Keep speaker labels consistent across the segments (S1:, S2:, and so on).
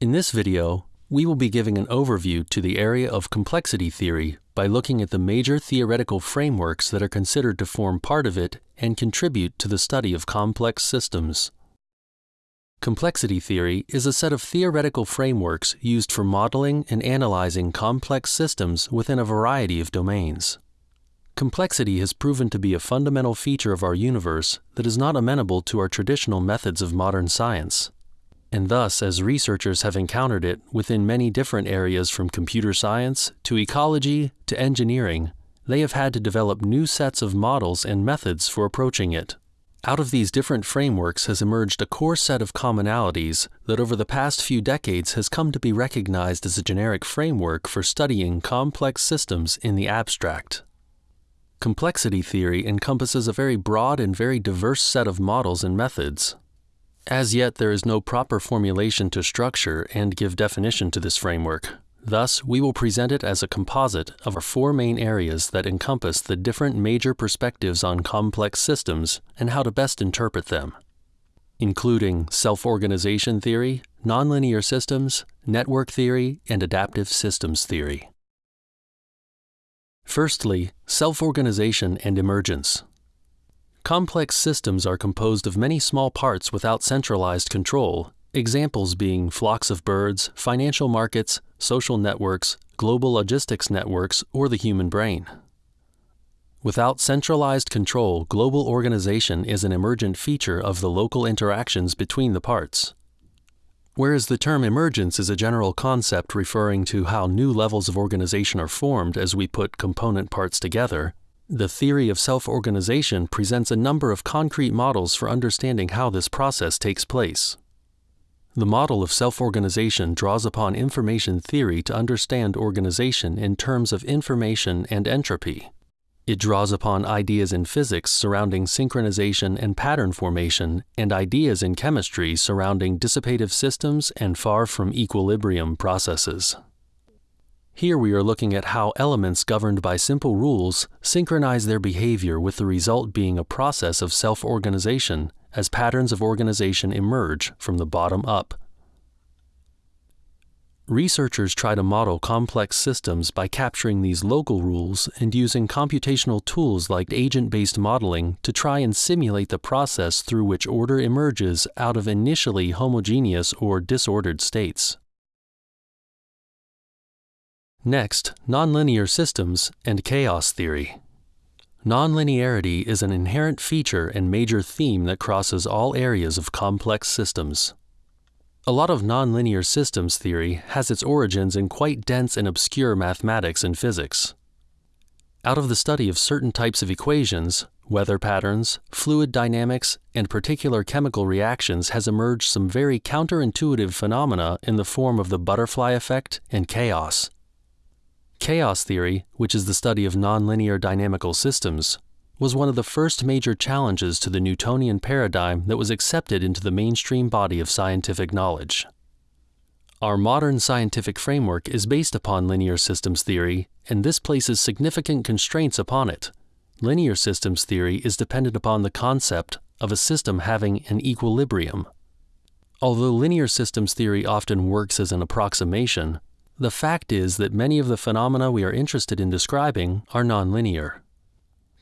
S1: In this video, we will be giving an overview to the area of complexity theory by looking at the major theoretical frameworks that are considered to form part of it and contribute to the study of complex systems. Complexity theory is a set of theoretical frameworks used for modeling and analyzing complex systems within a variety of domains. Complexity has proven to be a fundamental feature of our universe that is not amenable to our traditional methods of modern science. And thus, as researchers have encountered it within many different areas from computer science to ecology to engineering, they have had to develop new sets of models and methods for approaching it. Out of these different frameworks has emerged a core set of commonalities that over the past few decades has come to be recognized as a generic framework for studying complex systems in the abstract. Complexity theory encompasses a very broad and very diverse set of models and methods. As yet, there is no proper formulation to structure and give definition to this framework. Thus, we will present it as a composite of our four main areas that encompass the different major perspectives on complex systems and how to best interpret them, including self-organization theory, nonlinear systems, network theory, and adaptive systems theory. Firstly, self-organization and emergence. Complex systems are composed of many small parts without centralized control, examples being flocks of birds, financial markets, social networks, global logistics networks, or the human brain. Without centralized control, global organization is an emergent feature of the local interactions between the parts. Whereas the term emergence is a general concept referring to how new levels of organization are formed as we put component parts together, the theory of self-organization presents a number of concrete models for understanding how this process takes place. The model of self-organization draws upon information theory to understand organization in terms of information and entropy. It draws upon ideas in physics surrounding synchronization and pattern formation and ideas in chemistry surrounding dissipative systems and far from equilibrium processes. Here we are looking at how elements governed by simple rules synchronize their behavior with the result being a process of self-organization as patterns of organization emerge from the bottom up. Researchers try to model complex systems by capturing these local rules and using computational tools like agent-based modeling to try and simulate the process through which order emerges out of initially homogeneous or disordered states. Next, nonlinear systems and chaos theory. Nonlinearity is an inherent feature and major theme that crosses all areas of complex systems. A lot of nonlinear systems theory has its origins in quite dense and obscure mathematics and physics. Out of the study of certain types of equations, weather patterns, fluid dynamics, and particular chemical reactions has emerged some very counterintuitive phenomena in the form of the butterfly effect and chaos. Chaos theory, which is the study of nonlinear dynamical systems, was one of the first major challenges to the Newtonian paradigm that was accepted into the mainstream body of scientific knowledge. Our modern scientific framework is based upon linear systems theory, and this places significant constraints upon it. Linear systems theory is dependent upon the concept of a system having an equilibrium. Although linear systems theory often works as an approximation, the fact is that many of the phenomena we are interested in describing are nonlinear.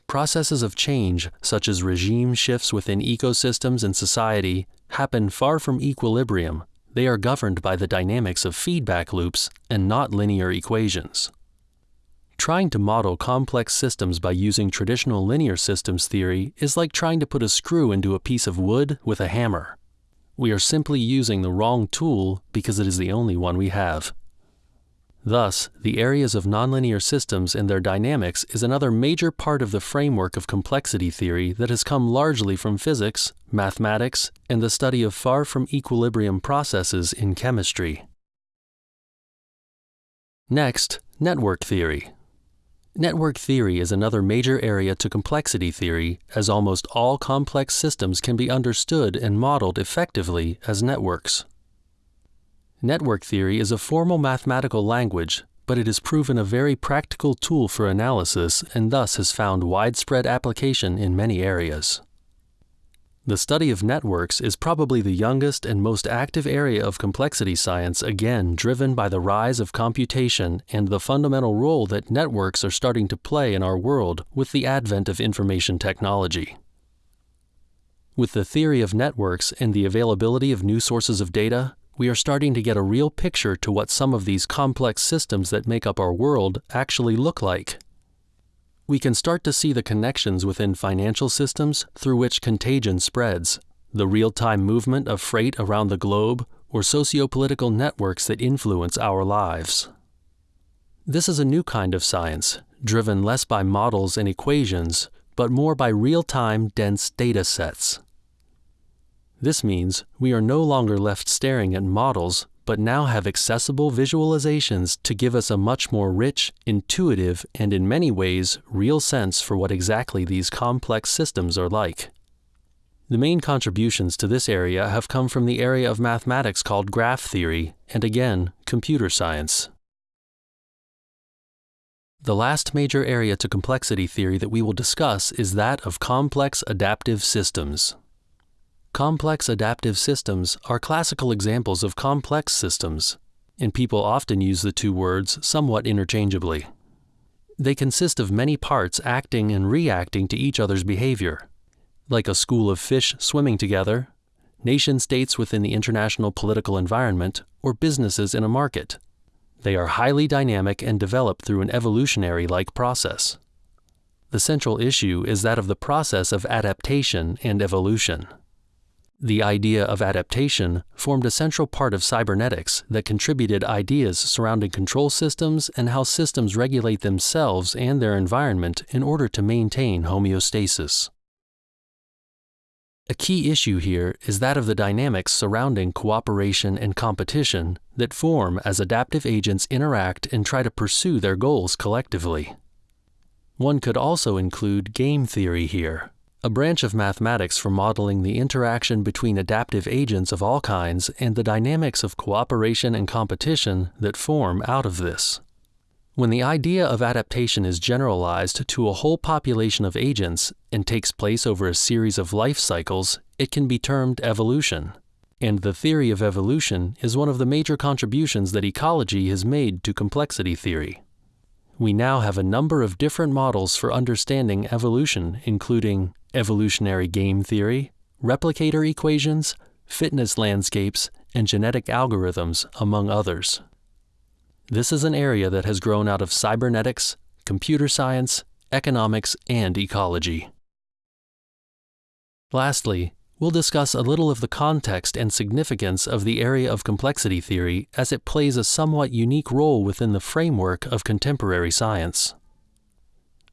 S1: Processes of change, such as regime shifts within ecosystems and society, happen far from equilibrium. They are governed by the dynamics of feedback loops and not linear equations. Trying to model complex systems by using traditional linear systems theory is like trying to put a screw into a piece of wood with a hammer. We are simply using the wrong tool because it is the only one we have. Thus, the areas of nonlinear systems and their dynamics is another major part of the framework of complexity theory that has come largely from physics, mathematics, and the study of far from equilibrium processes in chemistry. Next, network theory. Network theory is another major area to complexity theory, as almost all complex systems can be understood and modeled effectively as networks. Network theory is a formal mathematical language, but it has proven a very practical tool for analysis and thus has found widespread application in many areas. The study of networks is probably the youngest and most active area of complexity science, again, driven by the rise of computation and the fundamental role that networks are starting to play in our world with the advent of information technology. With the theory of networks and the availability of new sources of data, we are starting to get a real picture to what some of these complex systems that make up our world actually look like we can start to see the connections within financial systems through which contagion spreads, the real time movement of freight around the globe, or socio-political networks that influence our lives. This is a new kind of science, driven less by models and equations, but more by real time, dense data sets. This means we are no longer left staring at models, but now have accessible visualizations to give us a much more rich, intuitive, and in many ways, real sense for what exactly these complex systems are like. The main contributions to this area have come from the area of mathematics called graph theory, and again, computer science. The last major area to complexity theory that we will discuss is that of complex adaptive systems. Complex adaptive systems are classical examples of complex systems, and people often use the two words somewhat interchangeably. They consist of many parts acting and reacting to each other's behavior, like a school of fish swimming together, nation states within the international political environment, or businesses in a market. They are highly dynamic and develop through an evolutionary like process. The central issue is that of the process of adaptation and evolution. The idea of adaptation formed a central part of cybernetics that contributed ideas surrounding control systems and how systems regulate themselves and their environment in order to maintain homeostasis. A key issue here is that of the dynamics surrounding cooperation and competition that form as adaptive agents interact and try to pursue their goals collectively. One could also include game theory here, a branch of mathematics for modeling the interaction between adaptive agents of all kinds and the dynamics of cooperation and competition that form out of this. When the idea of adaptation is generalized to a whole population of agents and takes place over a series of life cycles, it can be termed evolution. And the theory of evolution is one of the major contributions that ecology has made to complexity theory. We now have a number of different models for understanding evolution, including evolutionary game theory, replicator equations, fitness landscapes, and genetic algorithms, among others. This is an area that has grown out of cybernetics, computer science, economics, and ecology. Lastly, we'll discuss a little of the context and significance of the area of complexity theory as it plays a somewhat unique role within the framework of contemporary science.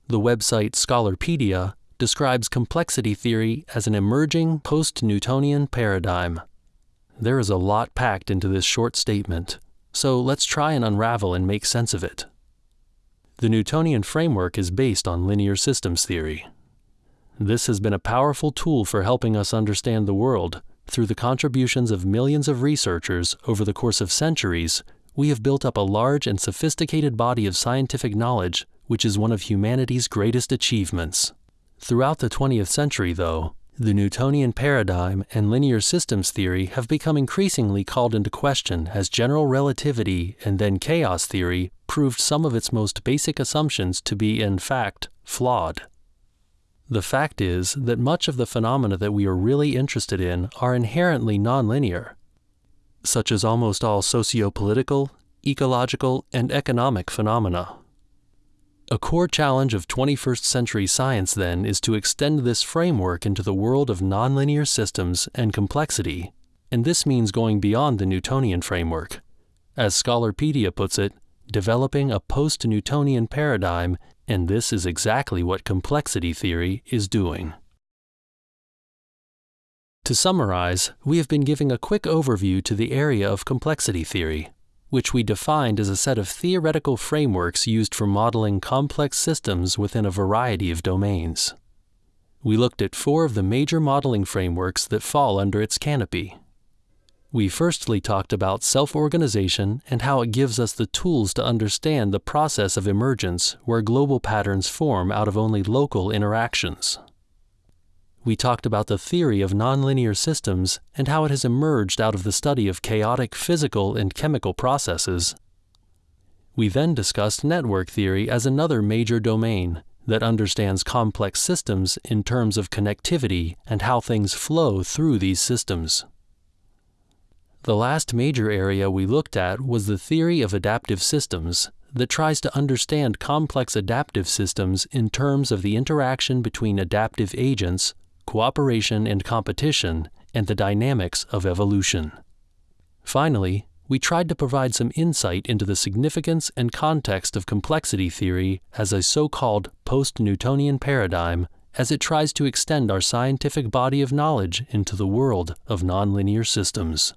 S1: The website Scholarpedia describes complexity theory as an emerging post-Newtonian paradigm. There is a lot packed into this short statement, so let's try and unravel and make sense of it. The Newtonian framework is based on linear systems theory. This has been a powerful tool for helping us understand the world. Through the contributions of millions of researchers over the course of centuries, we have built up a large and sophisticated body of scientific knowledge, which is one of humanity's greatest achievements. Throughout the 20th century, though, the Newtonian paradigm and linear systems theory have become increasingly called into question as general relativity and then chaos theory proved some of its most basic assumptions to be, in fact, flawed. The fact is that much of the phenomena that we are really interested in are inherently nonlinear, such as almost all socio-political, ecological, and economic phenomena. A core challenge of 21st century science, then, is to extend this framework into the world of nonlinear systems and complexity, and this means going beyond the Newtonian framework. As Scholarpedia puts it, developing a post Newtonian paradigm and this is exactly what complexity theory is doing. To summarize, we have been giving a quick overview to the area of complexity theory, which we defined as a set of theoretical frameworks used for modeling complex systems within a variety of domains. We looked at four of the major modeling frameworks that fall under its canopy we firstly talked about self-organization and how it gives us the tools to understand the process of emergence where global patterns form out of only local interactions. We talked about the theory of nonlinear systems and how it has emerged out of the study of chaotic physical and chemical processes. We then discussed network theory as another major domain that understands complex systems in terms of connectivity and how things flow through these systems. The last major area we looked at was the theory of adaptive systems that tries to understand complex adaptive systems in terms of the interaction between adaptive agents cooperation and competition, and the dynamics of evolution. Finally, we tried to provide some insight into the significance and context of complexity theory as a so called post Newtonian paradigm as it tries to extend our scientific body of knowledge into the world of nonlinear systems.